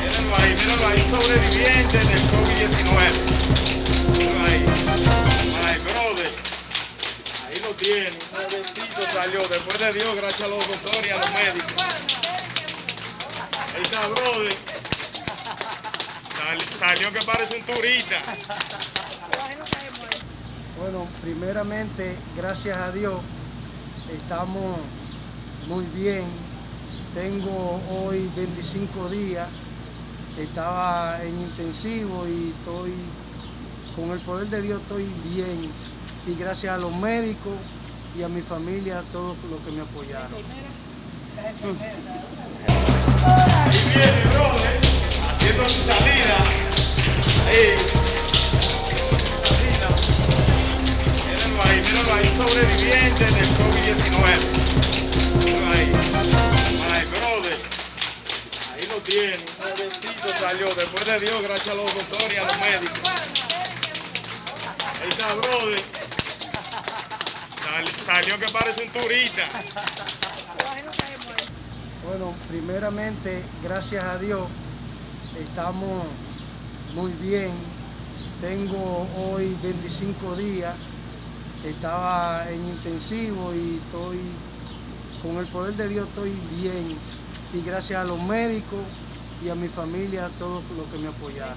Mírenlo ahí, mírenlo ahí, sobreviviente del COVID-19. ahí. Ay, brother. Ahí lo tiene. Un jovencito salió. Después de Dios, gracias a los doctores y a los médicos. Ahí está, brother. Salió que parece un turista. Bueno, primeramente, gracias a Dios, estamos muy bien. Tengo hoy 25 días, estaba en intensivo y estoy, con el poder de Dios estoy bien. Y gracias a los médicos y a mi familia, a todos los que me apoyaron. Ahí viene, brother, haciendo su salida. Ahí, sobreviviente del COVID-19. Tiene, un salió, después de Dios, gracias a los doctores y a los médicos. Está, brother. salió que parece un turista. Bueno, primeramente, gracias a Dios, estamos muy bien. Tengo hoy 25 días, estaba en intensivo y estoy, con el poder de Dios estoy bien y gracias a los médicos y a mi familia, a todos los que me apoyaron.